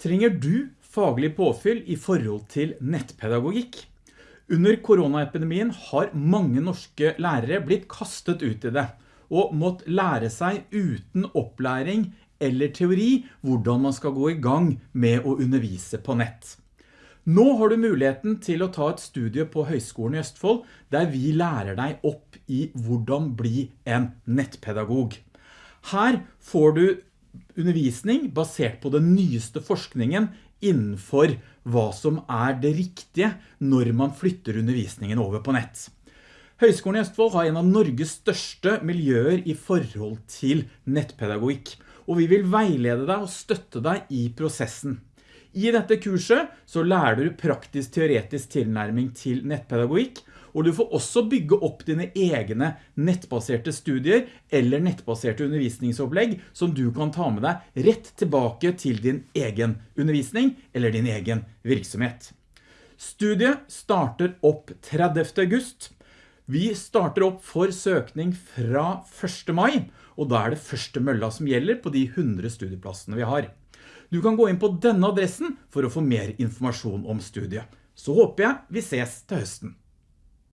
Trenger du faglig påfyll i forhold til nettpedagogikk? Under koronaepidemien har mange norske lærere blitt kastet ut i det og mått lære seg uten opplæring eller teori hvordan man skal gå i gang med å undervise på nett. Nå har du muligheten til å ta et studie på Høgskolen i Østfold der vi lærer deg opp i hvordan bli en nettpedagog. Her får du undervisning basert på den nyeste forskningen innenfor hva som er det riktige når man flytter undervisningen over på nett. Høgskolen i Østfold har en av Norges største miljøer i forhold til nettpedagogikk, og vi vil veilede deg og støtte deg i prosessen. I dette kurset så lærer du praktisk teoretisk tilnærming til nettpedagogikk, og du får også bygge opp dine egne nettbaserte studier eller nettbaserte undervisningsopplegg som du kan ta med deg rett tilbake til din egen undervisning eller din egen virksomhet. Studiet starter opp 30. august. Vi starter opp for søkning fra 1. mai, og da er det første mølla som gjelder på de 100 studieplassene vi har. Du kan gå inn på denne adressen for å få mer informasjon om studiet. Så håper jeg vi ses til høsten.